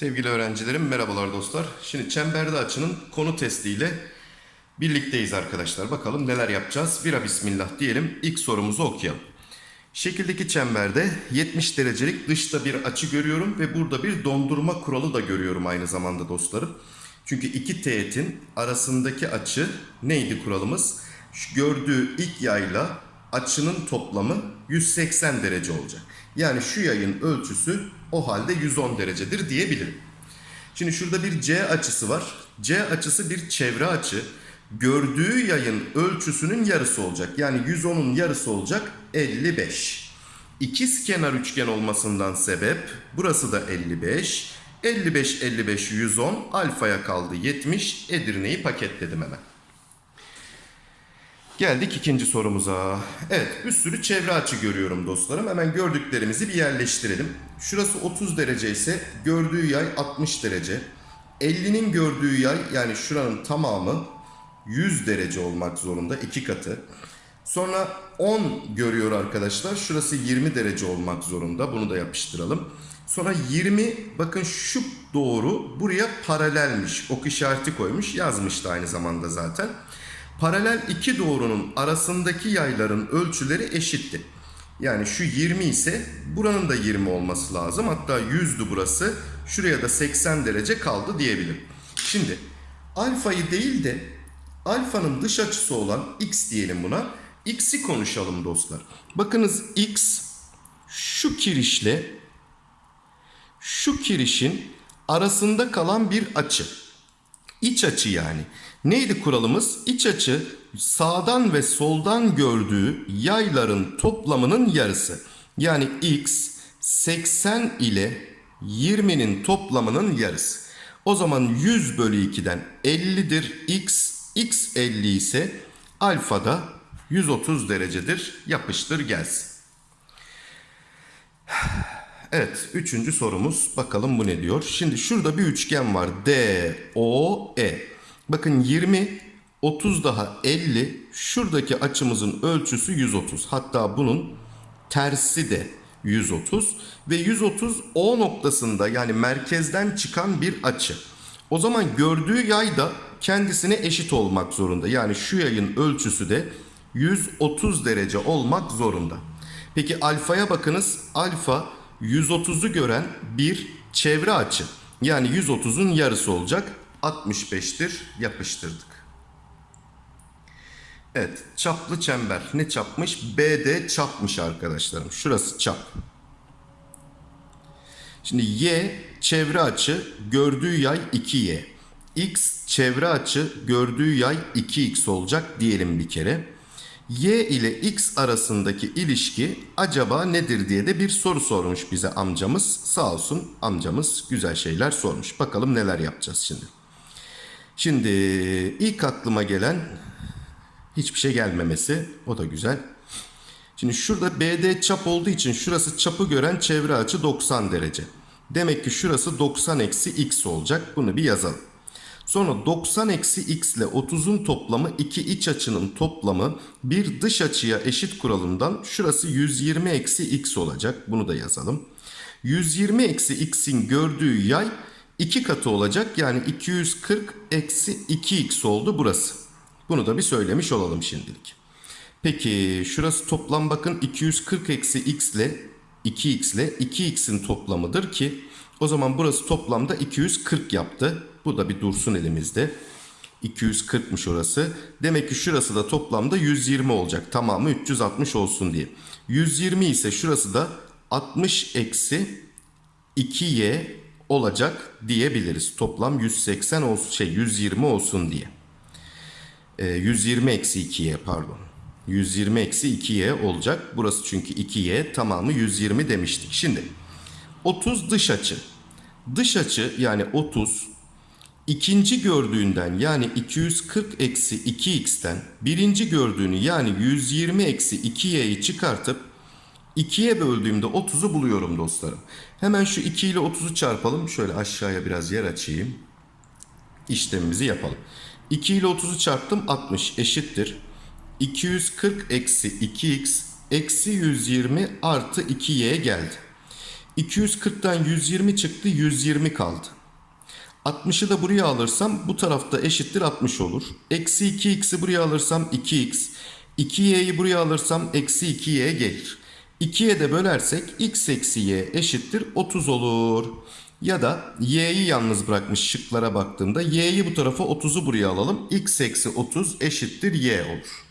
Sevgili öğrencilerim merhabalar dostlar. Şimdi çemberde açının konu testiyle birlikteyiz arkadaşlar. Bakalım neler yapacağız. Vira bismillah diyelim. İlk sorumuzu okuyalım. Şekildeki çemberde 70 derecelik dışta bir açı görüyorum ve burada bir dondurma kuralı da görüyorum aynı zamanda dostlarım. Çünkü iki teğetin arasındaki açı neydi kuralımız? Gördüğü ilk yayla açının toplamı 180 derece olacak. Yani şu yayın ölçüsü o halde 110 derecedir diyebilirim. Şimdi şurada bir C açısı var. C açısı bir çevre açı. Gördüğü yayın ölçüsünün yarısı olacak. Yani 110'un yarısı olacak 55. İkiz kenar üçgen olmasından sebep burası da 55. 55 55 110 alfaya kaldı 70. Edirne'yi paketledim hemen. Geldik ikinci sorumuza. Evet bir sürü çevre açı görüyorum dostlarım. Hemen gördüklerimizi bir yerleştirelim. Şurası 30 derece ise gördüğü yay 60 derece. 50'nin gördüğü yay yani şuranın tamamı 100 derece olmak zorunda iki katı. Sonra 10 görüyor arkadaşlar. Şurası 20 derece olmak zorunda. Bunu da yapıştıralım. Sonra 20 bakın şu doğru buraya paralelmiş. Ok işareti koymuş. Yazmıştı aynı zamanda zaten. Paralel iki doğrunun arasındaki yayların ölçüleri eşitti. Yani şu 20 ise buranın da 20 olması lazım. Hatta 100'dü burası. Şuraya da 80 derece kaldı diyebilirim. Şimdi alfayı değil de alfanın dış açısı olan x diyelim buna. X'i konuşalım dostlar. Bakınız x şu kirişle şu kirişin arasında kalan bir açı. İç açı yani. Neydi kuralımız? İç açı sağdan ve soldan gördüğü yayların toplamının yarısı. Yani x 80 ile 20'nin toplamının yarısı. O zaman 100 bölü 2'den 50'dir x. x 50 ise alfa da 130 derecedir. Yapıştır gelsin. Evet, üçüncü sorumuz. Bakalım bu ne diyor? Şimdi şurada bir üçgen var. D, O, E. Bakın 20, 30 daha 50. Şuradaki açımızın ölçüsü 130. Hatta bunun tersi de 130. Ve 130 O noktasında yani merkezden çıkan bir açı. O zaman gördüğü yay da kendisine eşit olmak zorunda. Yani şu yayın ölçüsü de 130 derece olmak zorunda. Peki alfaya bakınız. Alfa 130'u gören bir çevre açı. Yani 130'un yarısı olacak. 65'tir. Yapıştırdık. Evet. Çaplı çember. Ne çapmış? BD çapmış arkadaşlarım. Şurası çap. Şimdi Y çevre açı gördüğü yay 2Y. X çevre açı gördüğü yay 2X olacak diyelim bir kere. Y ile X arasındaki ilişki acaba nedir diye de bir soru sormuş bize amcamız. Sağ olsun amcamız güzel şeyler sormuş. Bakalım neler yapacağız şimdi. Şimdi ilk aklıma gelen hiçbir şey gelmemesi. O da güzel. Şimdi şurada BD çap olduğu için şurası çapı gören çevre açı 90 derece. Demek ki şurası 90 eksi x olacak. Bunu bir yazalım. Sonra 90 eksi x ile 30'un toplamı iki iç açının toplamı bir dış açıya eşit kuralından şurası 120 eksi x olacak. Bunu da yazalım. 120 eksi x'in gördüğü yay iki katı olacak. Yani 240 eksi 2x oldu burası. Bunu da bir söylemiş olalım şimdilik. Peki şurası toplam bakın 240 eksi x ile 2x ile 2x'in toplamıdır ki o zaman burası toplamda 240 yaptı. Bu da bir dursun elimizde. 240'mış orası. Demek ki şurası da toplamda 120 olacak. Tamamı 360 olsun diye. 120 ise şurası da 60 eksi 2y olacak diyebiliriz. Toplam 180 olsun şey 120 olsun diye. Ee, 120 eksi 2y pardon. 120 eksi 2y olacak. Burası çünkü 2y tamamı 120 demiştik. Şimdi 30 dış açı. Dış açı yani 30 ikinci gördüğünden yani 240 eksi 2x'ten birinci gördüğünü yani 120 eksi 2y'yi çıkartıp 2'ye böldüğümde 30'u buluyorum dostlarım. Hemen şu 2 ile 30'u çarpalım. Şöyle aşağıya biraz yer açayım. İşlemimizi yapalım. 2 ile 30'u çarptım 60 eşittir. 240 eksi 2x eksi 120 artı 2y geldi. 240'tan 120 çıktı 120 kaldı. 60'ı da buraya alırsam bu tarafta eşittir 60 olur. Eksi 2x'i buraya alırsam 2x. 2y'yi buraya alırsam eksi 2y gelir. 2'ye de bölersek x eksi y eşittir 30 olur. Ya da y'yi yalnız bırakmış şıklara baktığımda y'yi bu tarafa 30'u buraya alalım. x eksi 30 eşittir y olur.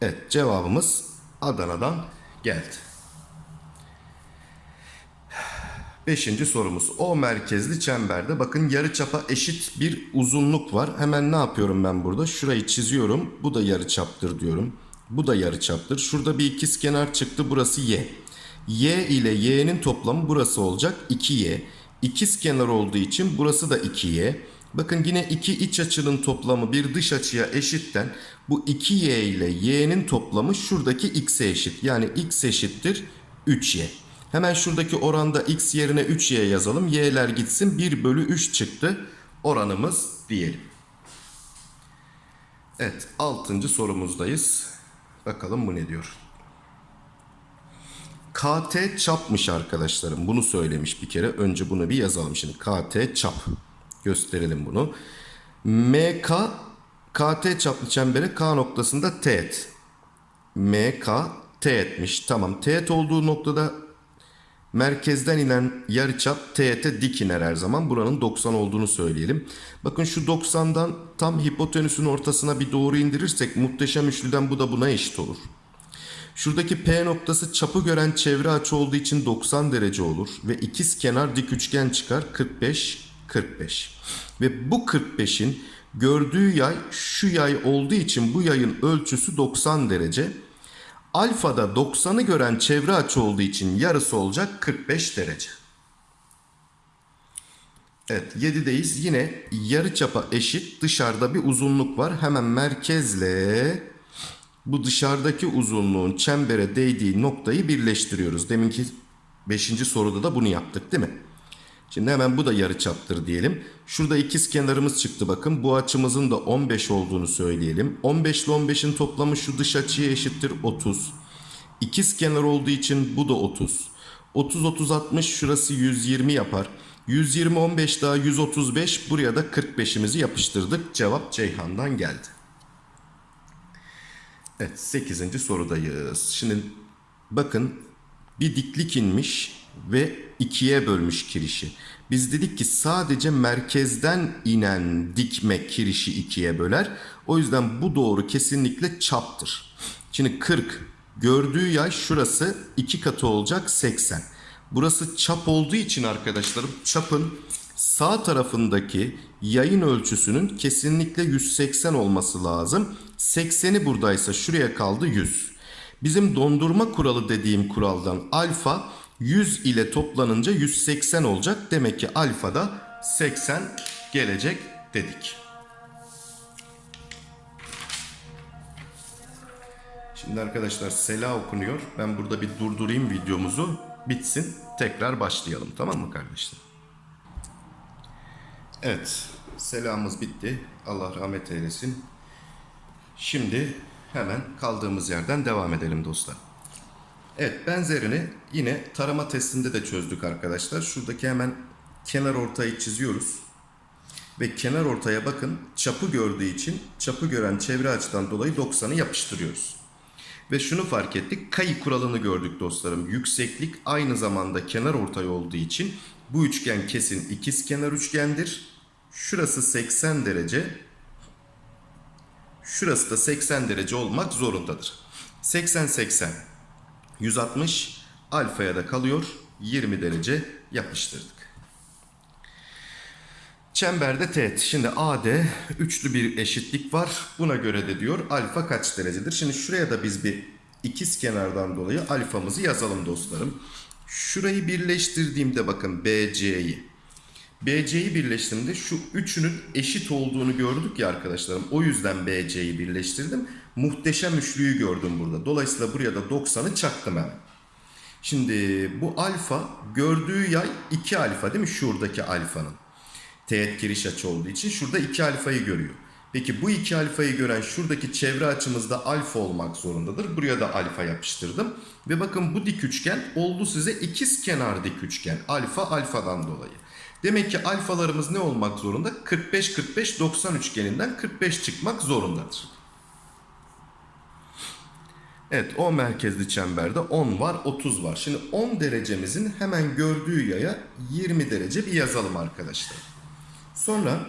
Evet cevabımız Adana'dan geldi. Beşinci sorumuz. O merkezli çemberde bakın yarıçapa eşit bir uzunluk var. Hemen ne yapıyorum ben burada? Şurayı çiziyorum. Bu da yarıçaptır diyorum. Bu da yarıçaptır. Şurada bir ikizkenar çıktı. Burası y. y ile y'nin toplamı burası olacak 2y. İkizkenar olduğu için burası da 2y. Bakın yine iki iç açının toplamı bir dış açıya eşitten bu 2y ile y'nin toplamı şuradaki x'e eşit. Yani x eşittir 3y. Hemen şuradaki oranda x yerine 3y yazalım. y'ler gitsin 1 bölü 3 çıktı. Oranımız diyelim. Evet 6. sorumuzdayız. Bakalım bu ne diyor. KT çapmış arkadaşlarım. Bunu söylemiş bir kere. Önce bunu bir yazalım şimdi. KT çap. Gösterelim bunu. MK KT çaplı çembere K noktasında teğet. MK teğetmiş. Tamam. Teğet olduğu noktada merkezden inen yarıçap teğete dik iner her zaman. Buranın 90 olduğunu söyleyelim. Bakın şu 90'dan tam hipotenüsün ortasına bir doğru indirirsek muhteşem üçlüden bu da buna eşit olur. Şuradaki P noktası çapı gören çevre açı olduğu için 90 derece olur ve ikiz kenar dik üçgen çıkar 45 45. Ve bu 45'in gördüğü yay şu yay olduğu için bu yayın ölçüsü 90 derece. Alfada 90'ı gören çevre açı olduğu için yarısı olacak 45 derece. Evet 7'deyiz. Yine yarı çapa eşit dışarıda bir uzunluk var. Hemen merkezle bu dışarıdaki uzunluğun çembere değdiği noktayı birleştiriyoruz. Deminki 5. soruda da bunu yaptık değil mi? Şimdi hemen bu da yarıçaptır diyelim. Şurada ikiz kenarımız çıktı bakın. Bu açımızın da 15 olduğunu söyleyelim. 15 ile 15'in toplamı şu dış açıya eşittir 30. İkiz kenar olduğu için bu da 30. 30 30 60 şurası 120 yapar. 120 15 daha 135 buraya da 45'imizi yapıştırdık. Cevap Ceyhan'dan geldi. Evet 8. sorudayız. Şimdi bakın bir diklik inmiş ve ikiye bölmüş kirişi. Biz dedik ki sadece merkezden inen dikme kirişi ikiye böler. O yüzden bu doğru kesinlikle çaptır. Şimdi 40 gördüğü yay şurası iki katı olacak 80. Burası çap olduğu için arkadaşlarım çapın sağ tarafındaki yayın ölçüsünün kesinlikle 180 olması lazım. 80'i buradaysa şuraya kaldı 100. Bizim dondurma kuralı dediğim kuraldan alfa 100 ile toplanınca 180 olacak. Demek ki alfa da 80 gelecek dedik. Şimdi arkadaşlar sela okunuyor. Ben burada bir durdurayım videomuzu. Bitsin. Tekrar başlayalım. Tamam mı kardeşler? Evet. Selamımız bitti. Allah rahmet eylesin. Şimdi hemen kaldığımız yerden devam edelim dostlar. Evet benzerini yine tarama testinde de çözdük arkadaşlar. Şuradaki hemen kenar ortayı çiziyoruz. Ve kenar ortaya bakın çapı gördüğü için çapı gören çevre açıdan dolayı 90'ı yapıştırıyoruz. Ve şunu fark ettik. Kayı kuralını gördük dostlarım. Yükseklik aynı zamanda kenar ortay olduğu için bu üçgen kesin ikiz kenar üçgendir. Şurası 80 derece. Şurası da 80 derece olmak zorundadır. 80 80 160 alfaya da kalıyor 20 derece yapıştırdık. Çemberde teğet. Şimdi AD üçlü bir eşitlik var. Buna göre de diyor alfa kaç derecedir? Şimdi şuraya da biz bir ikiz kenardan dolayı alfamızı yazalım dostlarım. Şurayı birleştirdiğimde bakın BC'yi. BC'yi birleştirdiğimde şu üçünün eşit olduğunu gördük ya arkadaşlarım. O yüzden BC'yi birleştirdim. Muhteşem üçlüyü gördüm burada. Dolayısıyla buraya da 90'ı çaktım hemen. Şimdi bu alfa gördüğü yay 2 alfa değil mi? Şuradaki alfanın. Teğet giriş açı olduğu için şurada 2 alfayı görüyor. Peki bu iki alfayı gören şuradaki çevre açımızda alfa olmak zorundadır. Buraya da alfa yapıştırdım. Ve bakın bu dik üçgen oldu size ikiz kenar dik üçgen. Alfa alfadan dolayı. Demek ki alfalarımız ne olmak zorunda? 45-45-90 üçgeninden 45 çıkmak zorundadır. Evet o merkezli çemberde 10 var 30 var. Şimdi 10 derecemizin hemen gördüğü yaya 20 derece bir yazalım arkadaşlar. Sonra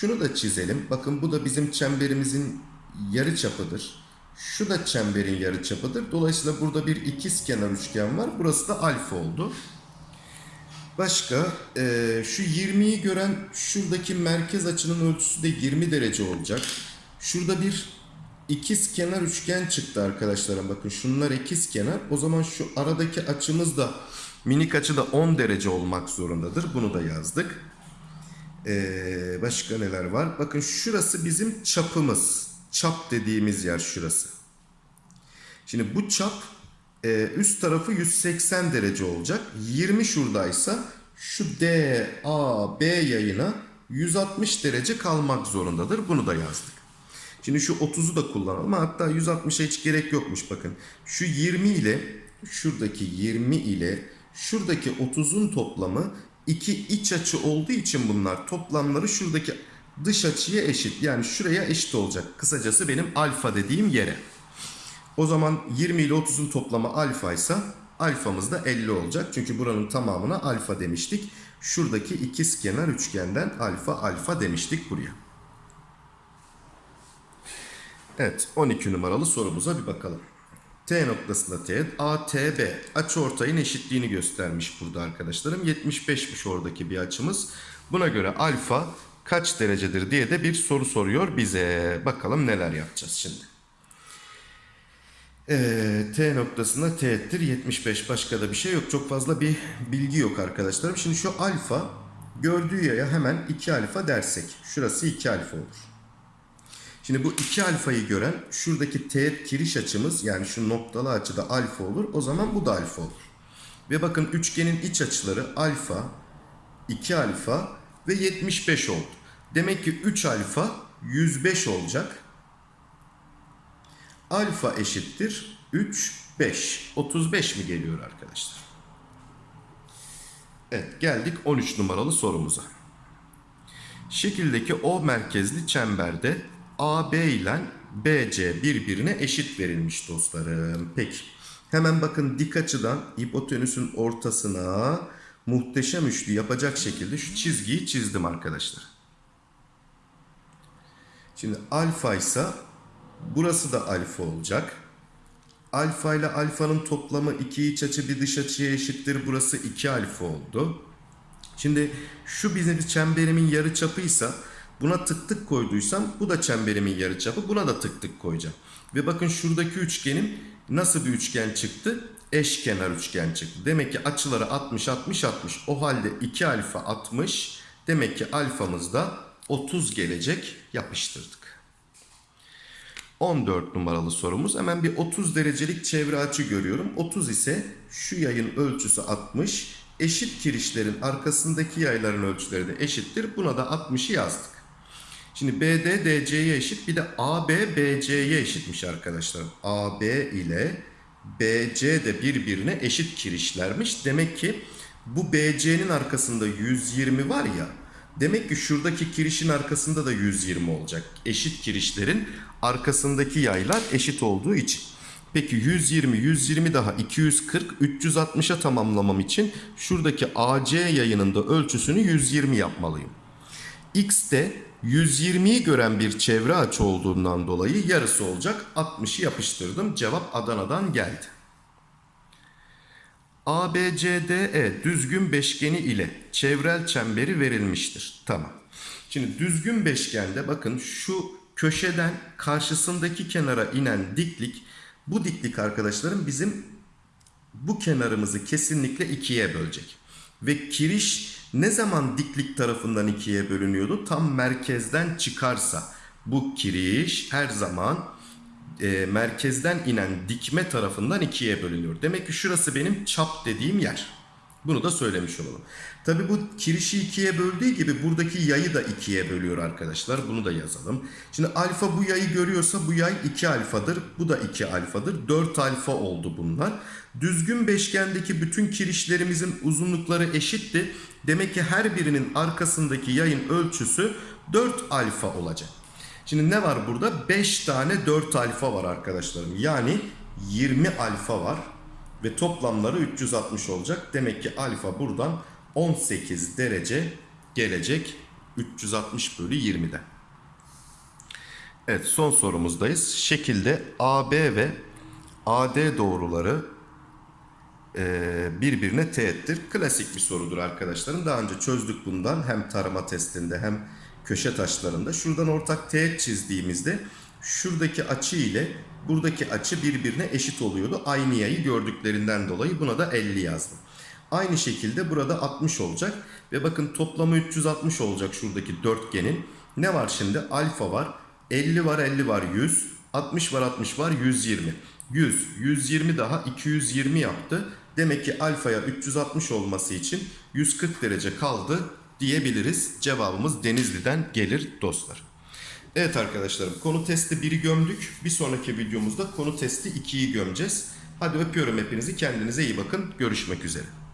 şunu da çizelim. Bakın bu da bizim çemberimizin yarı çapıdır. Şu da çemberin yarı çapıdır. Dolayısıyla burada bir ikiz kenar üçgen var. Burası da alfa oldu. Başka eee, şu 20'yi gören şuradaki merkez açının ölçüsü de 20 derece olacak. Şurada bir ikiz kenar üçgen çıktı arkadaşlarım. Bakın şunlar ikiz kenar. O zaman şu aradaki açımız da minik açı da 10 derece olmak zorundadır. Bunu da yazdık. Ee, başka neler var? Bakın şurası bizim çapımız. Çap dediğimiz yer şurası. Şimdi bu çap e, üst tarafı 180 derece olacak. 20 şuradaysa şu D, A, B yayına 160 derece kalmak zorundadır. Bunu da yazdık. Şimdi şu 30'u da kullanalım. Hatta 160'a hiç gerek yokmuş bakın. Şu 20 ile şuradaki 20 ile şuradaki 30'un toplamı iki iç açı olduğu için bunlar toplamları şuradaki dış açıya eşit. Yani şuraya eşit olacak. Kısacası benim alfa dediğim yere. O zaman 20 ile 30'un toplamı alfa ise alfamız da 50 olacak. Çünkü buranın tamamına alfa demiştik. Şuradaki ikiz kenar üçgenden alfa alfa demiştik buraya. Evet 12 numaralı sorumuza bir bakalım. T noktasında teğet ATB açıortayın eşitliğini göstermiş burada arkadaşlarım. 75'miş oradaki bir açımız. Buna göre alfa kaç derecedir diye de bir soru soruyor bize. Bakalım neler yapacağız şimdi. Ee, T noktasında teğettir 75 başka da bir şey yok. Çok fazla bir bilgi yok arkadaşlarım. Şimdi şu alfa gördüğü yaya hemen 2 alfa dersek. Şurası 2 alfa olur. Şimdi bu 2 alfayı gören şuradaki teğet kiriş açımız yani şu noktalı açıda alfa olur. O zaman bu da alfa olur. Ve bakın üçgenin iç açıları alfa, 2 alfa ve 75 oldu. Demek ki 3 alfa 105 olacak. Alfa eşittir 3, 5. 35 mi geliyor arkadaşlar? Evet geldik 13 numaralı sorumuza. Şekildeki O merkezli çemberde AB ile BC birbirine eşit verilmiş dostlarım. Peki. Hemen bakın dik açıdan hipotenüsün ortasına muhteşem üçlü yapacak şekilde şu çizgiyi çizdim arkadaşlar. Şimdi alfa ise burası da alfa olacak. Alfa ile alfanın toplamı iki iç açı bir dış açıya eşittir. Burası 2 alfa oldu. Şimdi şu bizim çemberimin yarı çapıysa buna tık tık koyduysam bu da çemberimin yarı çapı. Buna da tık tık koyacağım. Ve bakın şuradaki üçgenim nasıl bir üçgen çıktı? Eşkenar üçgen çıktı. Demek ki açıları 60 60 60. O halde 2 alfa 60. Demek ki alfamız da 30 gelecek. Yapıştırdık. 14 numaralı sorumuz. Hemen bir 30 derecelik çevre açı görüyorum. 30 ise şu yayın ölçüsü 60. Eşit kirişlerin arkasındaki yayların ölçüleri de eşittir. Buna da 60'ı yazdık. Şimdi BD DC'ye eşit bir de AB BC'ye eşitmiş arkadaşlar. AB ile BC de birbirine eşit kirişlermiş. Demek ki bu BC'nin arkasında 120 var ya. Demek ki şuradaki kirişin arkasında da 120 olacak. Eşit kirişlerin arkasındaki yaylar eşit olduğu için. Peki 120, 120 daha 240, 360'a tamamlamam için şuradaki AC yayının da ölçüsünü 120 yapmalıyım. X de 120'yi gören bir çevre açı olduğundan dolayı yarısı olacak. 60'ı yapıştırdım. Cevap Adana'dan geldi. ABCDE düzgün beşgeni ile çevrel çemberi verilmiştir. Tamam. Şimdi düzgün beşgende bakın şu köşeden karşısındaki kenara inen diklik bu diklik arkadaşlarım bizim bu kenarımızı kesinlikle ikiye bölecek. Ve kiriş ne zaman diklik tarafından ikiye bölünüyordu? Tam merkezden çıkarsa bu kiriş her zaman e, merkezden inen dikme tarafından ikiye bölünüyor. Demek ki şurası benim çap dediğim yer. Bunu da söylemiş olalım. Tabi bu kirişi ikiye böldüğü gibi buradaki yayı da ikiye bölüyor arkadaşlar. Bunu da yazalım. Şimdi alfa bu yayı görüyorsa bu yay 2 alfadır. Bu da 2 alfadır. 4 alfa oldu bunlar. Düzgün beşgendeki bütün kirişlerimizin uzunlukları eşitti. Demek ki her birinin arkasındaki yayın ölçüsü 4 alfa olacak. Şimdi ne var burada? 5 tane 4 alfa var arkadaşlarım. Yani 20 alfa var ve toplamları 360 olacak. Demek ki alfa buradan 18 derece gelecek 360 bölü 20'den. Evet son sorumuzdayız. Şekilde AB ve AD doğruları e, birbirine teğettir. Klasik bir sorudur arkadaşlarım. Daha önce çözdük bundan hem tarama testinde hem köşe taşlarında. Şuradan ortak teğet çizdiğimizde şuradaki açı ile buradaki açı birbirine eşit oluyordu. Aynı yayı gördüklerinden dolayı buna da 50 yazdım. Aynı şekilde burada 60 olacak ve bakın toplamı 360 olacak şuradaki dörtgenin. Ne var şimdi? Alfa var, 50 var, 50 var, 100, 60 var, 60 var, 120. 100, 120 daha 220 yaptı. Demek ki alfaya 360 olması için 140 derece kaldı diyebiliriz. Cevabımız Denizli'den gelir dostlar. Evet arkadaşlarım konu testi 1'i gömdük. Bir sonraki videomuzda konu testi 2'yi gömeceğiz. Hadi öpüyorum hepinizi. Kendinize iyi bakın. Görüşmek üzere.